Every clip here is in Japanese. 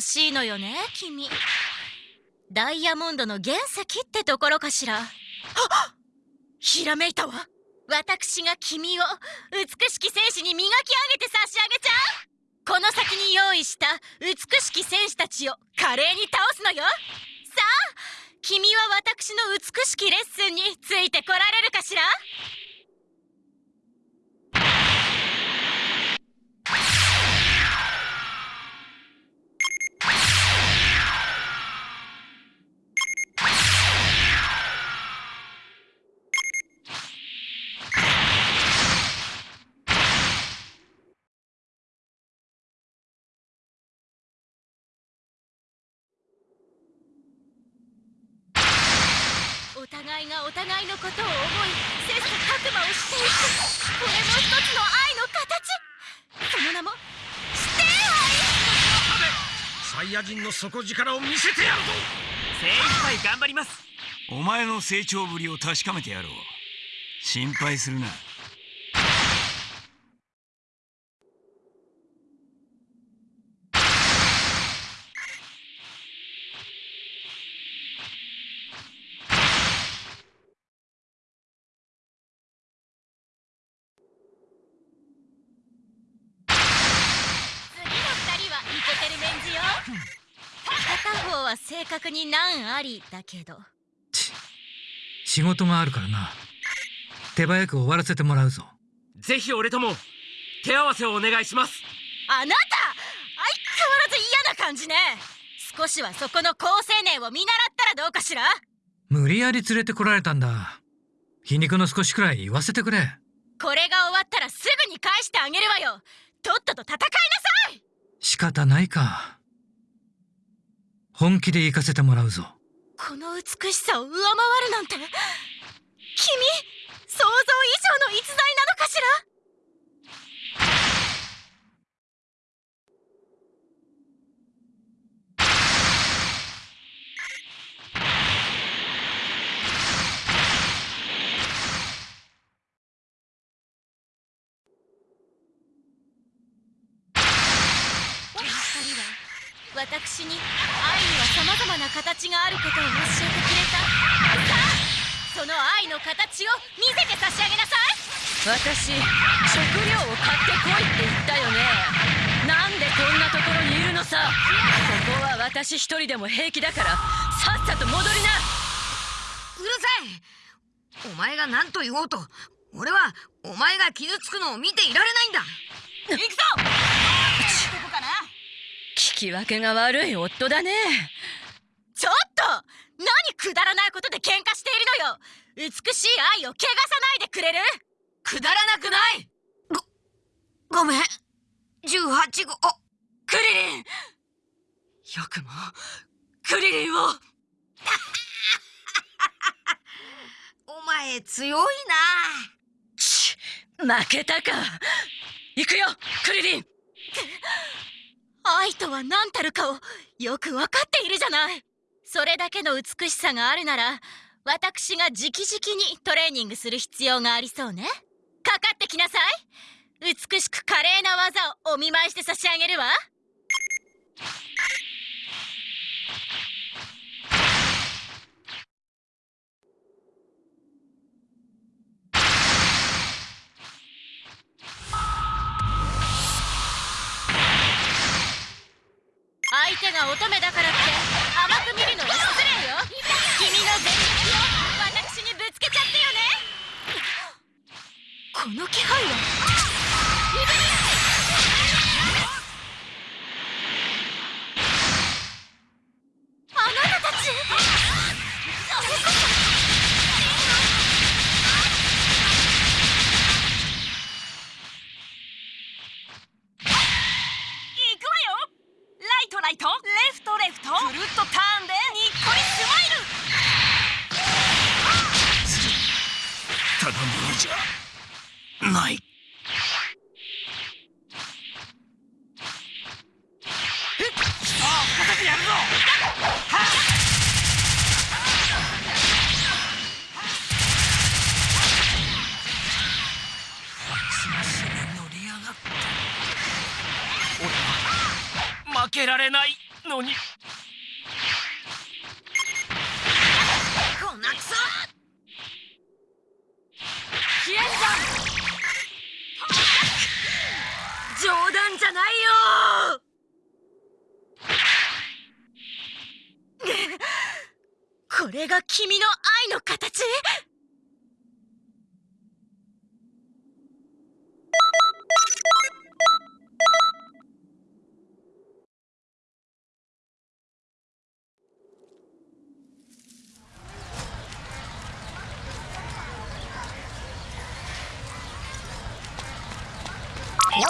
が惜しいのよね君。ダイヤモンドの原石ってところかしら。ひらめいたわ。私が君を美しき戦士に磨き上げて差し上げちゃう。この先に用意した美しき戦士たちを華麗に倒すのよ。さあ君は私の美しきレッスンについてこられるかしら？互いがお互いのことを思い切磋琢磨をしていくこれも一つの愛の形その名も師弟愛サイヤ人の底力を見せてやるぞ精一杯頑張ります。お前の成長ぶりを確かめてやろう。心配するな次の二人はイケてるメンズよ片方は正確に難ありだけど。ち仕事があるからな。手早く終わらせてもらうぞ。ぜひ俺とも手合わせをお願いします。あなた相変わらず嫌な感じね。少しはそこの好青年を見習ったらどうかしら。無理やり連れてこられたんだ。皮肉の少しくらい言わせてくれ。これが終わったらすぐに返してあげるわよ。とっとと戦いなさい。仕方ないか本気で行かせてもらうぞ。この美しさを上回るなんて。君想像以上の逸材なのかしらこの二人は私に愛には様々な形があることを教えてくれた。さあその愛の形を見せて差し上げなさい。私食料を買ってこいって言ったよね。なんでこんなところにいるのさ。ここは私一人でも平気だからさっさと戻りな。うるさい。お前が何と言おうと俺はお前が傷つくのを見ていられないんだ。行くぞ聞き分けが悪い夫だね。ちょっと何くだらないことで喧嘩しているのよ。美しい愛を汚さないでくれる？くだらなくない。ごごめん。18号。クリリン。よくも。クリリンを。お前強いち負けたか。行くよクリリン 愛とは何たるかをよく分かっているじゃない。それだけの美しさがあるなら私が直々にトレーニングする必要がありそうね。かかってきなさい。美しく華麗な技をお見舞いして差し上げるわ。相手が乙女だからって甘く見るのは失礼よ。君の全力を私にぶつけちゃってよね。この気配はあなたたち行くわよライトライトレフトレフトくるっとターンでにっこりスマイルただものじゃない負けられないのにこんなクソ消えんじゃん冗談じゃないよ。これが君の愛の形？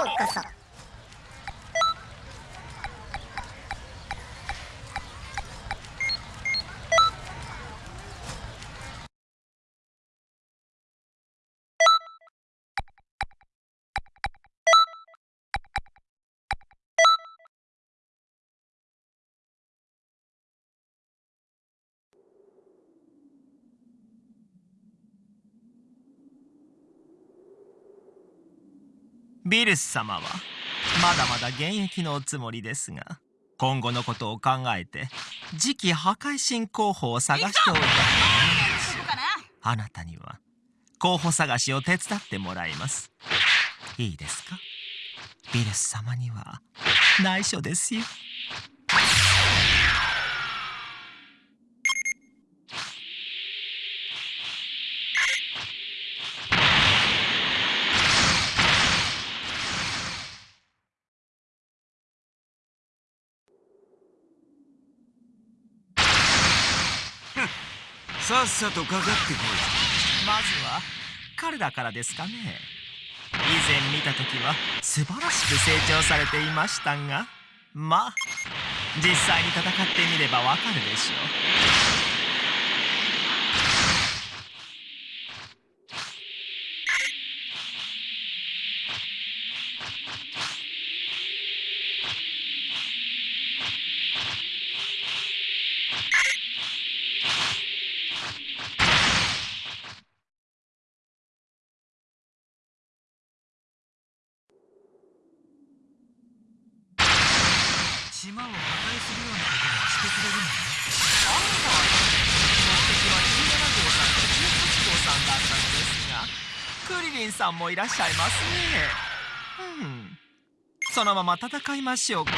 ようこそビルス様はまだまだ現役のおつもりですが今後のことを考えて次期破壊神候補を探しておいた。あなたには候補探しを手伝ってもらいます。いいですか？ビルス様には内緒ですよさっさとかかってこい。まずは彼らからですかね。以前見た時は素晴らしく成長されていましたが。まあ実際に戦ってみればわかるでしょう島を破壊するようなことをしてくれるのね目的は17号さんと18号さんだったのですがクリリンさんもいらっしゃいますね。うん。そのまま戦いましょうか。ま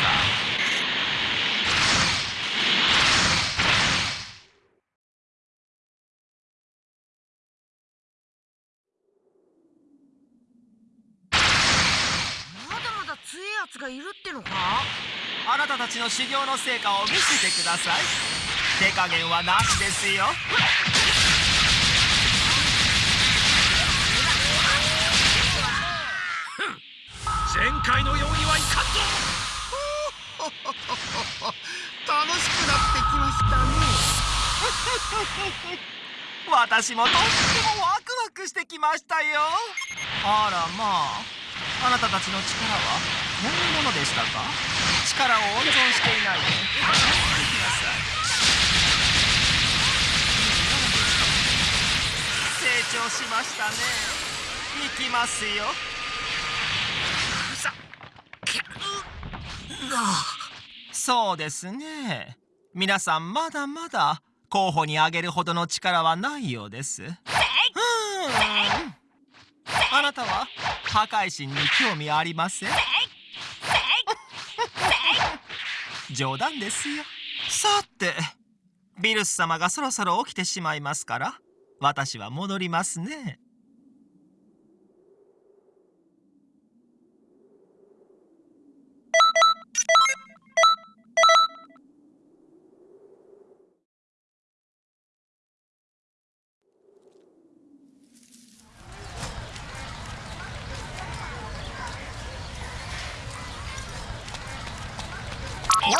だまだ強いやつがいるってのか？あなたたちの修行の成果を見せてください。手加減はなしですよ前回のようにはいかんぞ楽しくなってきましたね。私もとってもワクワクしてきましたよあらまああなたたちの力はこんなものでしたか力を温存していないで言ってください成長しましたね行きますよそうですね皆さんまだまだ候補に挙げるほどの力はないようです。うんあなたは破壊神に興味ありません？冗談ですよ。さてビルス様がそろそろ起きてしまいますから私は戻りますね。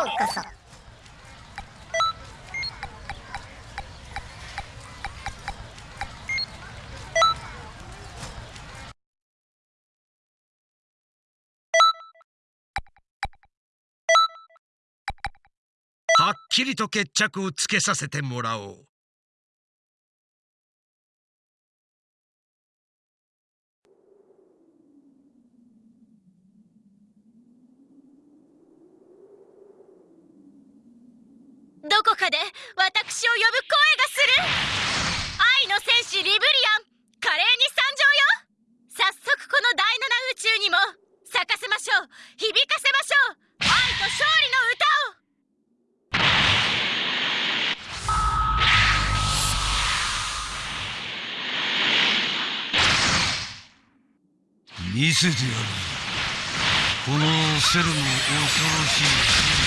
うこそはっきりと決着をつけさせてもらおう。どこかで私を呼ぶ声がする。愛の戦士リブリアン華麗に参上よ。早速この第七宇宙にも咲かせましょう。響かせましょう愛と勝利の歌を見せてやる。このセルの恐ろしい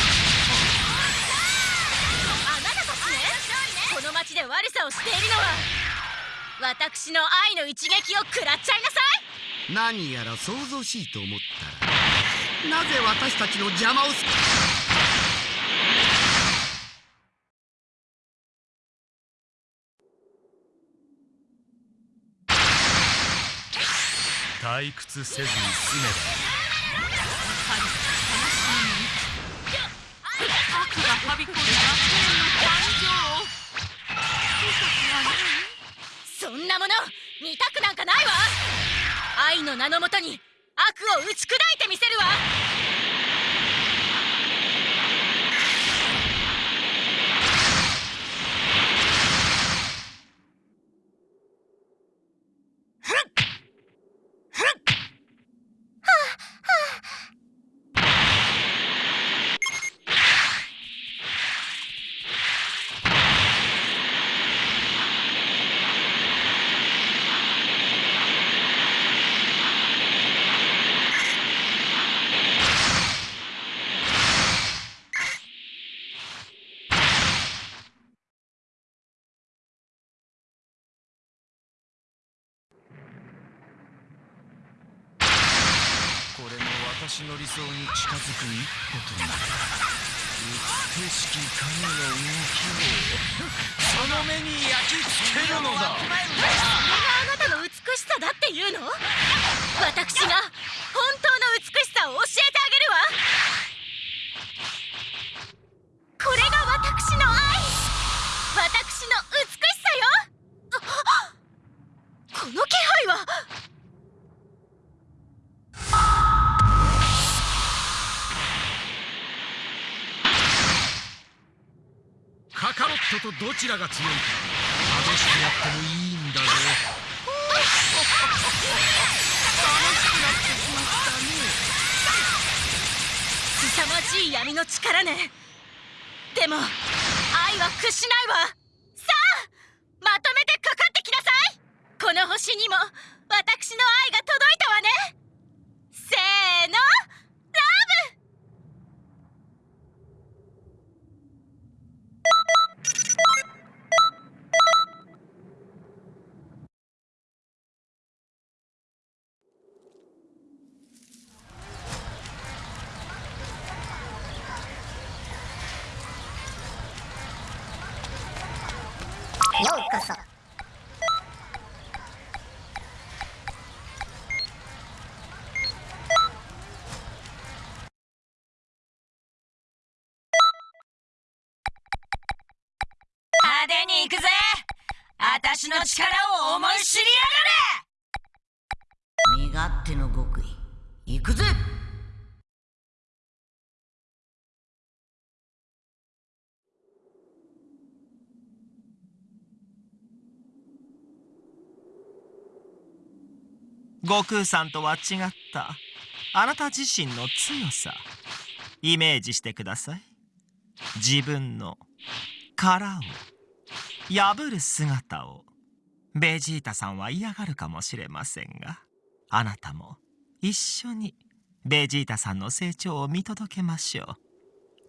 をしているのは私の愛の一撃を食らっちゃいなさい。何やら想像しいと思ったらなぜ私たちの邪魔をす退屈せずに済め悪がはびこる。楽園のそんなもの見たくなんかないわ。愛の名のもとに悪を打ち砕いてみせるわこれも私の理想に近づく一歩となる。美しき影の動きをその目に焼き付けるのだそれが。あなたの美しさだっていうの？私が本当の美しさを教えてあげるわ。これが私の愛。私の美とどちらが強いか激しくやってもいいんだぞ凄まじい闇の力ね。でも愛は屈しないわ。さあまとめてかかってきなさい。この星にも私の愛が届いたわね。せーのラブようこそに行くぜ。私の力を思い知り身勝手の極意行くぜ。悟空さんとは違った。あなた自身の強さ。イメージしてください。自分の殻を破る姿を。ベジータさんは嫌がるかもしれませんがあなたも一緒にベジータさんの成長を見届けましょ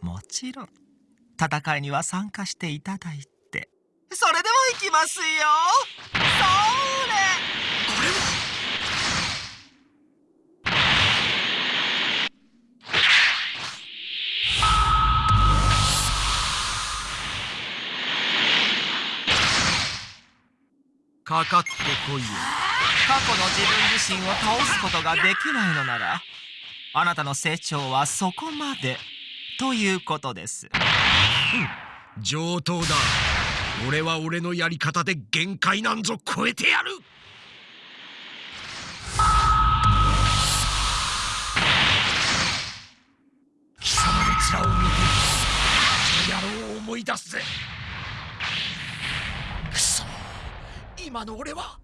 う。もちろん戦いには参加していただいて。それでも行きますよ。それ！かかってこいよ。過去の自分自身を倒すことができないのならあなたの成長はそこまでということです。上等だ。俺は俺のやり方で限界なんぞ超えてやる。貴様の面を見てあの野郎を思い出すぜくそ今の俺は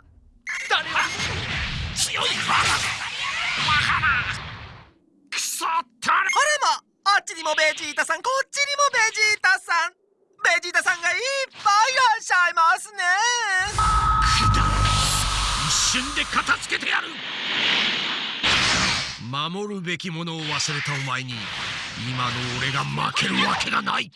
誰よりも強いからだ。くそ誰あれまあっちにもベジータさんこっちにもベジータさん。ベジータさんがいっぱいいらっしゃいますね。一瞬で片付けてやる。守るべきものを忘れたお前に今の俺が負けるわけがない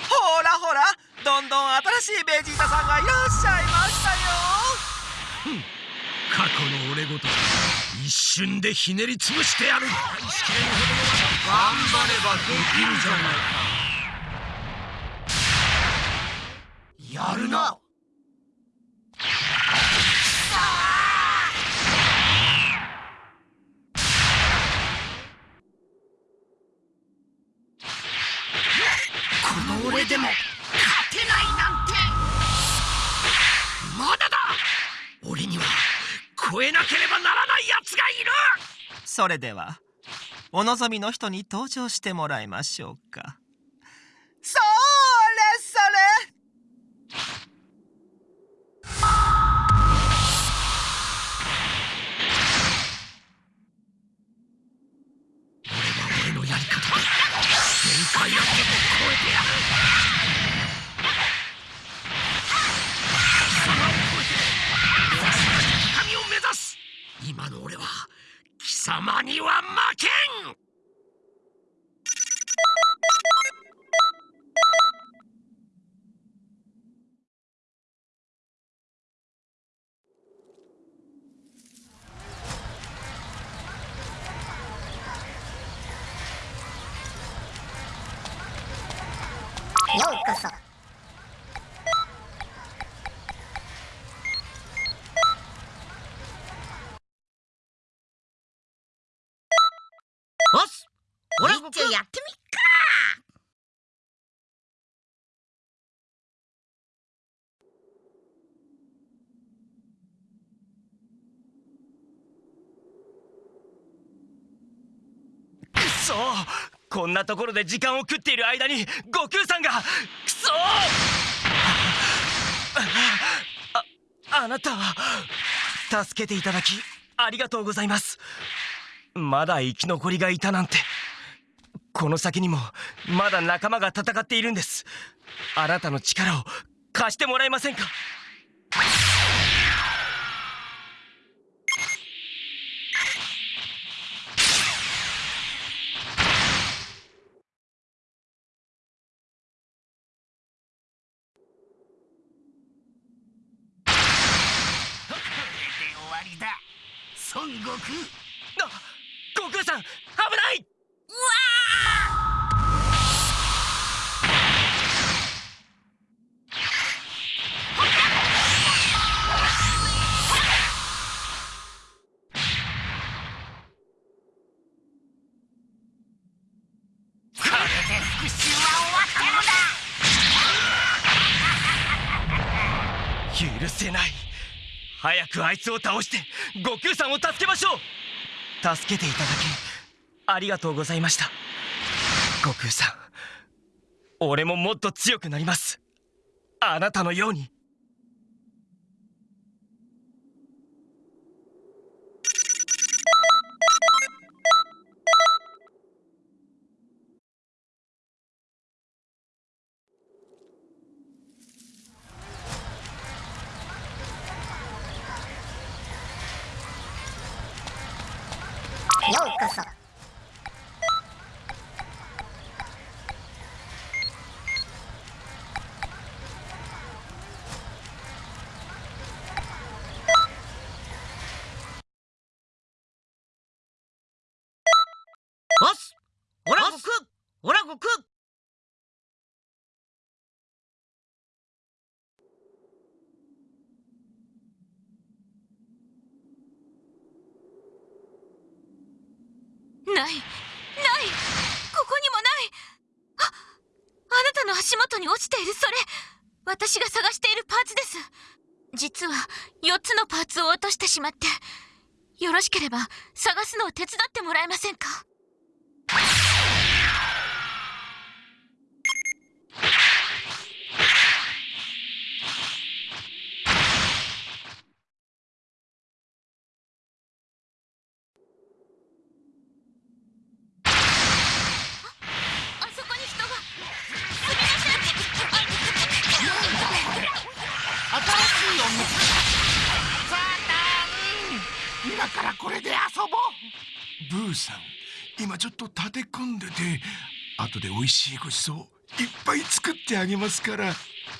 ほらほらどんどん新しいベジータさんがいらっしゃいましたよ。過去の俺ごと一瞬でひねり潰してやる。頑張ればできるじゃないか。やるなそれではお望みの人に登場してもらいましょうか。おっす俺っちょやってみっか。くそこんなところで時間を食っている間に悟空さんが。くそああなた助けていただきありがとうございますまだ生き残りがいたなんて。この先にもまだ仲間が戦っているんです。あなたの力を貸してもらえませんか終わりだ孫悟空あ悟空さん危ない！これで復讐は終わ 許せない。早くあいつを倒して悟空さんを助けましょう！助けていただきありがとうございました。悟空さん俺ももっと強くなります。あなたのように。ようこそおっすオラ悟空オラ悟空ないないに落ちているそれ。私が探しているパーツです。実は4つのパーツを落としてしまって。よろしければ探すのを手伝ってもらえませんか？今ちょっと立て込んでて後で美味しいごちそういっぱい作ってあげますから。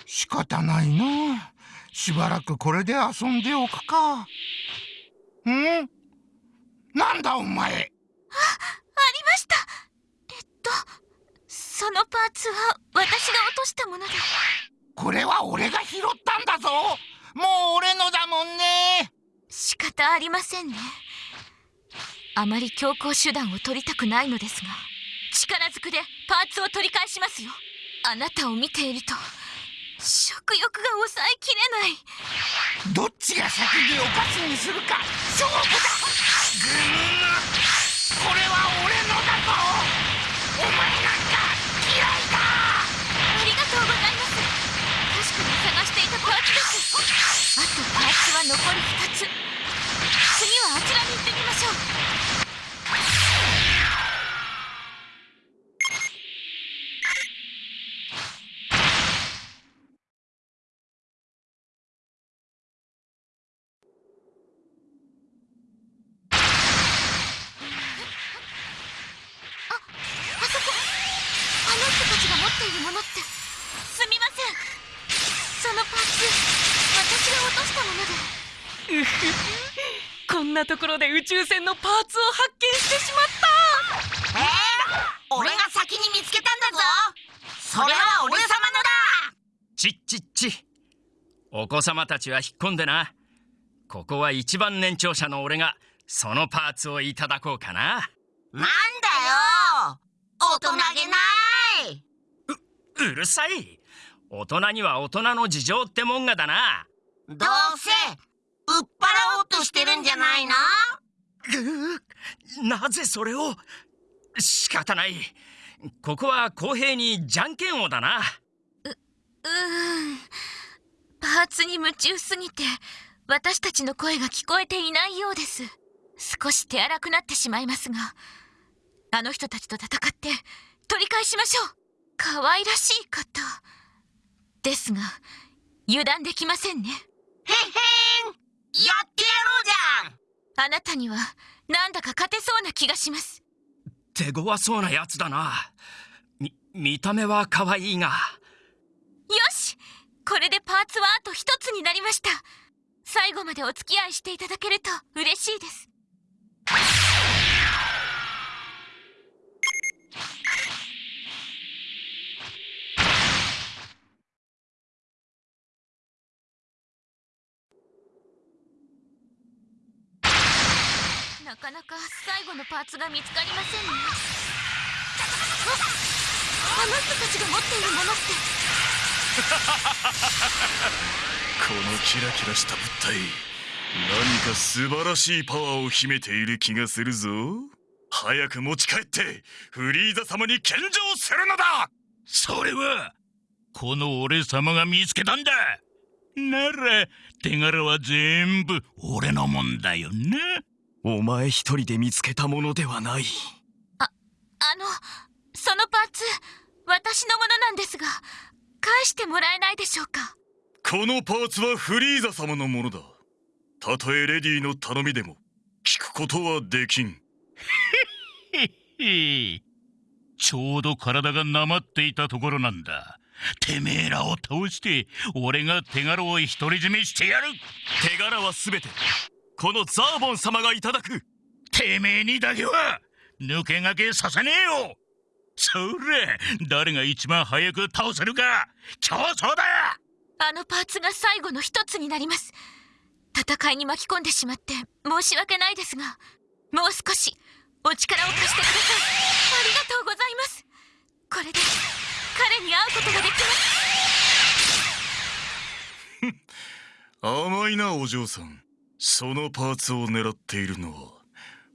仕方ないな。しばらくこれで遊んでおくか。ん？なんだお前。ありました。えっとそのパーツは私が落としたものでこれは俺が拾ったんだぞ。もう俺のだもんね。仕方ありませんねあまり強行手段を取りたくないのですが力ずくでパーツを取り返しますよ。あなたを見ていると食欲が抑えきれない。どっちが先にお菓子にするか勝負だ。ぐーこれは俺のだぞ。お前なんか嫌いだありがとうございます。確かに探していたパーツです。あとパーツは残り2つ次はあちらに行ってみましょうああそこあの人たちが持っているものってすみませんそのパーツ私が落としたものでうふふこんなところで宇宙船のパーツを発見してしまった。えー、俺が先に見つけたんだぞ。それは俺様のだ。ちっちっち。お子様たちは引っ込んでな。ここは一番年長者の俺がそのパーツをいただこうかな。なんだよ。大人げない。うるさい。大人には大人の事情ってもんがだな。どうせ売っ払おうとしてるんじゃないの？なぜそれを？仕方ない。ここは公平にじゃんけんをだな。うーん。パーツに夢中すぎて私たちの声が聞こえていないようです。少し手荒くなってしまいますがあの人たちと戦って取り返しましょう。可愛らしい方ですが油断できませんね。へんへんやってやろうじゃん。あなたにはなんだか勝てそうな気がします。手強そうなやつだな。み見た目は可愛いが。よし。これでパーツはあと一つになりました。最後までお付き合いしていただけると嬉しいですなかなか最後のパーツが見つかりませんね。あの人たちが持っているものって。このキラキラした物体何か素晴らしいパワーを秘めている気がするぞ。早く持ち帰ってフリーザ様に献上するのだ。それはこの俺様が見つけたんだ。なら手柄は全部俺のもんだよなお前一人で見つけたものではない。あのそのパーツ私のものなんですが返してもらえないでしょうか？このパーツはフリーザ様のものだ。たとえレディの頼みでも聞くことはできん。ちょうど体がなまっていたところなんだ。てめえらを倒して俺が手柄を独り占めしてやる。手柄は全てこのザーボン様がいただく。てめえにだけは抜け駆けさせねえよ。それ誰が一番早く倒せるか競争だ。あのパーツが最後の一つになります。戦いに巻き込んでしまって申し訳ないですがもう少しお力を貸してください。ありがとうございます。これで彼に会うことができます。甘いなお嬢さんそのパーツを狙っているのは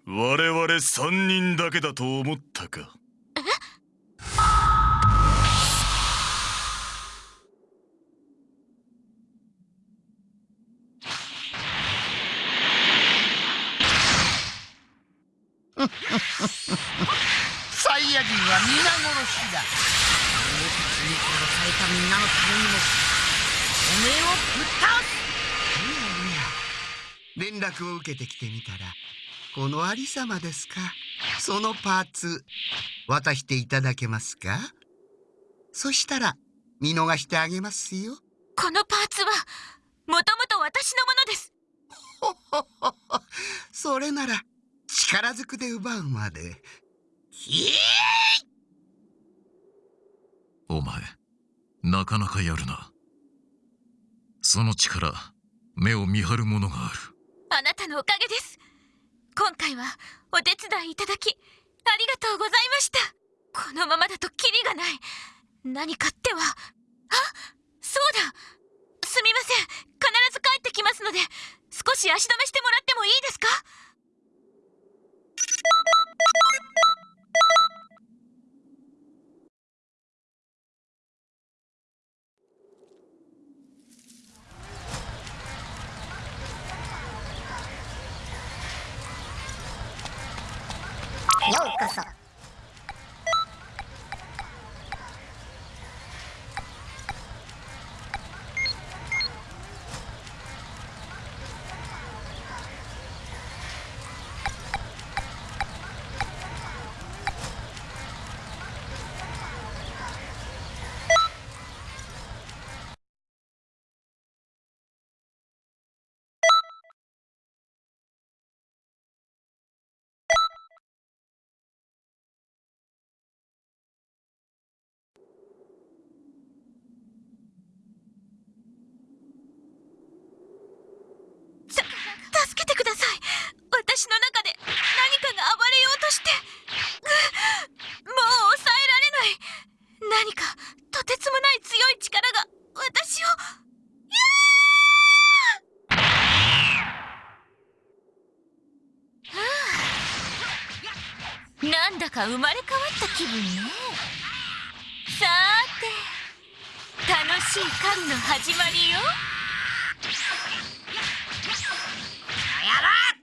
我々3人だけだと思ったか。サイヤ人は皆殺しだ。俺たちに殺されたみんなのためにもおめえをぶっ倒す。連絡を受けてきてみたらこのありさまですか？そのパーツ渡していただけますか？そしたら見逃してあげますよ。このパーツはもともと私のものです。それなら力ずくで奪うまで。お前なかなかやるな。その力目を見張るものがあるあなたのおかげです。今回はお手伝いいただきありがとうございました。このままだとキリがない。何かっては。あ？そうだ。すみません。必ず帰ってきますので少し足止めしてもらってもいいですか？うこそさ助けてください私の中で何かが暴れようとしてうもう抑えられない何かとてつもない強い力が私をはあなんだか生まれ変わった気分ねさーて楽しい狩りの始まりよ。やろう